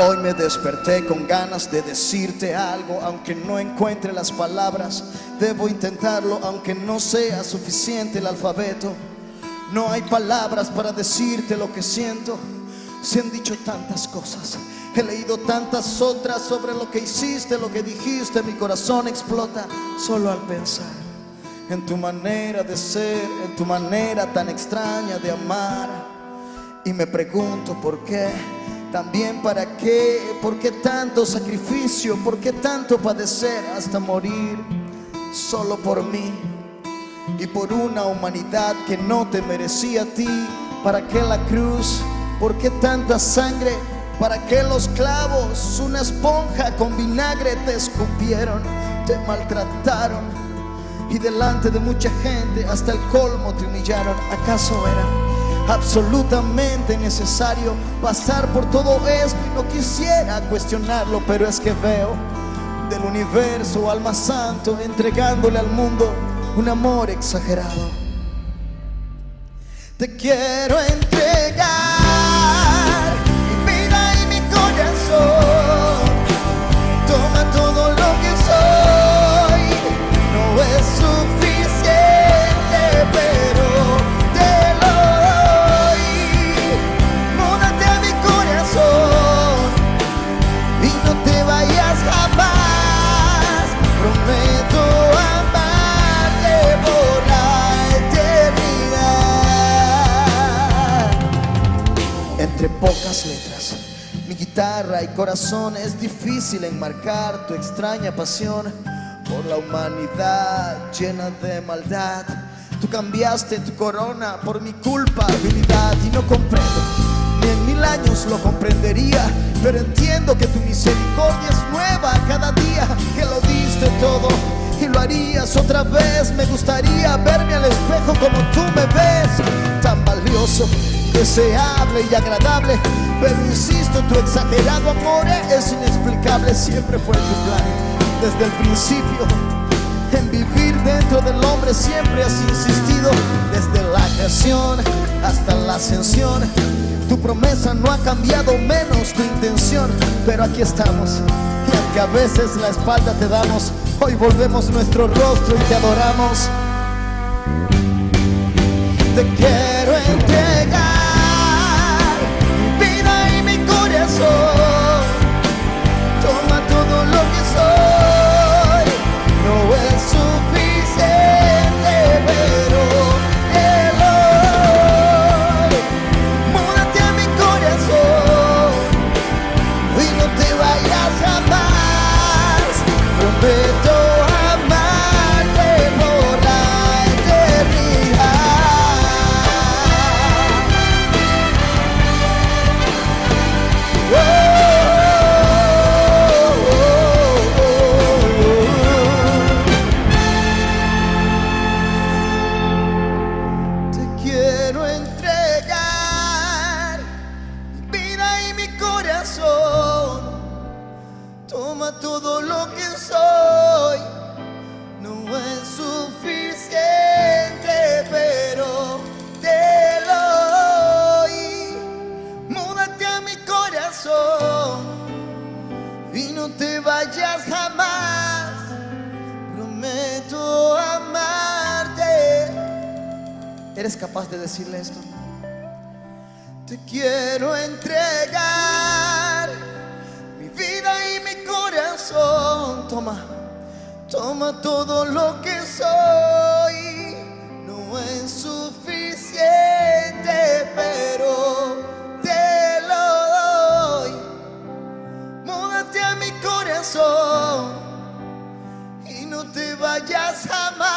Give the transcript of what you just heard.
Hoy me desperté con ganas de decirte algo, aunque no encuentre las palabras. Debo intentarlo, aunque no sea suficiente el alfabeto. No hay palabras para decirte lo que siento. Se han dicho tantas cosas, he leído tantas otras sobre lo que hiciste, lo que dijiste. Mi corazón explota solo al pensar en tu manera de ser, en tu manera tan extraña de amar. Y me pregunto por qué. También para qué, por qué tanto sacrificio, por qué tanto padecer hasta morir solo por mí y por una humanidad que no te merecía a ti. ¿Para qué la cruz? ¿Por qué tanta sangre? ¿Para qué los clavos? Una esponja con vinagre te escupieron, te maltrataron y delante de mucha gente hasta el colmo te humillaron. ¿Acaso era? Absolutamente necesario pasar por todo esto y no quisiera cuestionarlo, pero es que veo del universo alma santo entregándole al mundo un amor exagerado. Te quiero guitarra y corazón es difícil enmarcar tu extraña pasión por la humanidad llena de maldad. Tú cambiaste tu corona por mi culpabilidad y no comprendo, ni en mil años lo comprendería, pero entiendo que tu misericordia es nueva cada día, que lo diste todo y lo harías otra vez. Me gustaría verme al espejo como tú me ves, tan valioso, deseable y agradable. Pero insisto, tu exagerado amor es inexplicable, siempre fue tu plan desde el principio. En vivir dentro del hombre siempre has insistido desde la creación hasta la ascensión. Tu promesa no ha cambiado menos tu intención, pero aquí estamos. Y aunque a veces la espalda te damos, hoy volvemos nuestro rostro y te adoramos. Te quiero entregar quiero entregar mi vida y mi corazón. Toma todo lo que ¿Eres capaz de decirle esto? Te quiero entregar mi vida y mi corazón. Toma, toma todo lo que soy. No es suficiente, pero te lo doy. Múdate a mi corazón y no te vayas jamás.